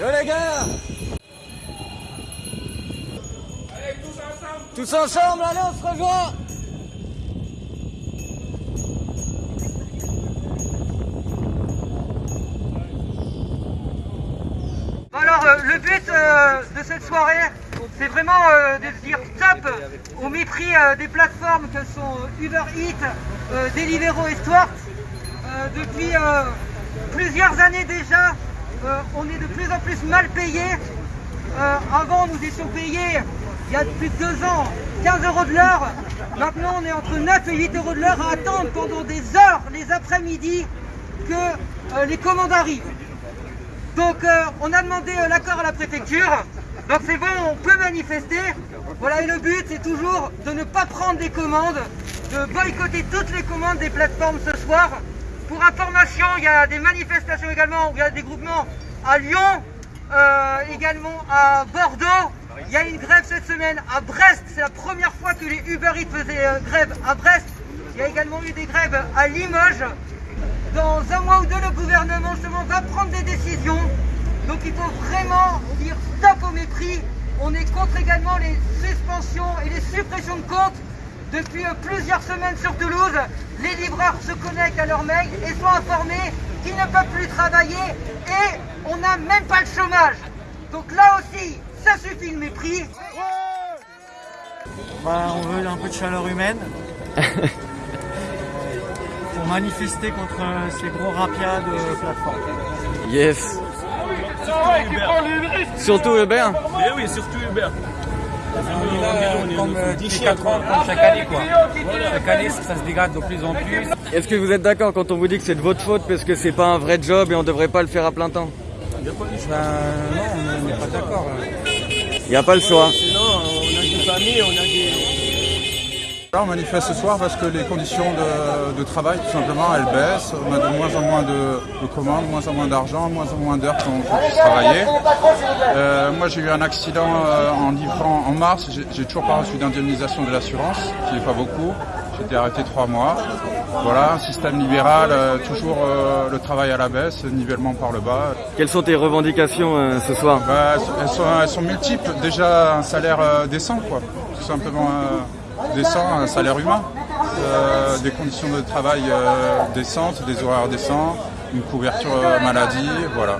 Yo les gars. Tous ensemble, allez, on se rejoint. Alors euh, le but euh, de cette soirée, c'est vraiment euh, de dire stop. Au mépris euh, des plateformes que sont Uber Eats, Deliveroo et. Euh, depuis plusieurs années déjà, euh, on est de plus en plus mal payés. Euh, avant, nous étions payés, il y a plus de deux ans, 15 euros de l'heure. Maintenant, on est entre 9 et 8 euros de l'heure à attendre pendant des heures, les après-midi, que euh, les commandes arrivent. Donc on a demandé l'accord à la préfecture. Donc c'est bon, on peut manifester. Voilà, et le but c'est toujours de ne pas prendre des commandes, de boycotter toutes les commandes des plateformes ce soir. Pour information, il y a des manifestations également, il y a des groupements à Lyon, euh, également à Bordeaux. Il y a une grève cette semaine à Brest, c'est la première fois que les Uber faisaient euh, grève à Brest. Il y a également eu des grèves à Limoges. Dans un mois ou deux, le gouvernement justement va prendre des décisions. Donc il faut vraiment dire stop au mépris. On est contre également les suspensions et les suppressions de comptes. Depuis euh, plusieurs semaines sur Toulouse, les livreurs se connectent à leur mail et sont informés qu'ils ne peuvent plus travailler et on n'a même pas le chômage. Donc là aussi, ça suffit le mépris. Bah, on veut un peu de chaleur humaine. pour manifester contre euh, ces gros rapias de plateforme. Yes Surtout Hubert Mais oui, surtout Uber. Comme euh, tous les 4 ans, comme chaque année quoi. Chaque année ça se dégrade de plus en plus. Est-ce que vous êtes d'accord quand on vous dit que c'est de votre faute parce que c'est pas un vrai job et on devrait pas le faire à plein temps? Ben, non, on n'est pas d'accord. Il n'y a pas le choix. Sinon, on a des familles, on a des. Là, on manifeste ce soir parce que les conditions de, de travail, tout simplement, elles baissent. On a de moins en moins de, de commandes, moins en moins d'argent, moins en moins d'heures qu'on travailler. Euh, moi, j'ai eu un accident euh, en livrant en mars. J'ai- toujours pas reçu d'indemnisation de l'assurance, qui n'est pas beaucoup. J'ai été arrêté trois mois. Voilà, un système libéral, euh, toujours euh, le travail à la baisse, nivellement par le bas. Quelles sont tes revendications euh, ce soir? Bah, elles, sont, elles sont multiples. Déjà, un salaire décent, quoi. Tout simplement décent, un salaire humain. Euh, des conditions de travail euh, décentes, des horaires décents, une couverture euh, maladie, voilà.